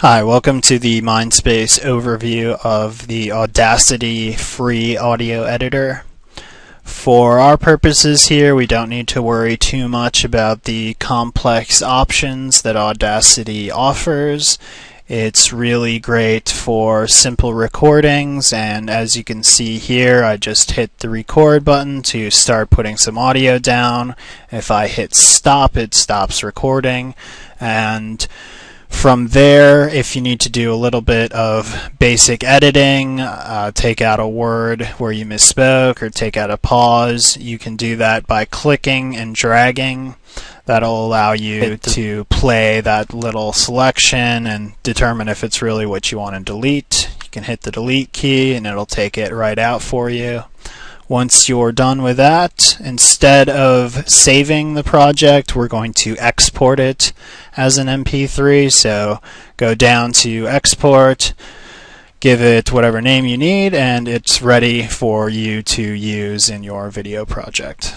Hi, welcome to the Mindspace overview of the Audacity free audio editor. For our purposes here, we don't need to worry too much about the complex options that Audacity offers. It's really great for simple recordings and as you can see here I just hit the record button to start putting some audio down. If I hit stop it stops recording and from there, if you need to do a little bit of basic editing, uh, take out a word where you misspoke or take out a pause, you can do that by clicking and dragging. That'll allow you to play that little selection and determine if it's really what you want to delete. You can hit the delete key and it'll take it right out for you. Once you're done with that, instead of saving the project, we're going to export it as an MP3. So go down to export, give it whatever name you need, and it's ready for you to use in your video project.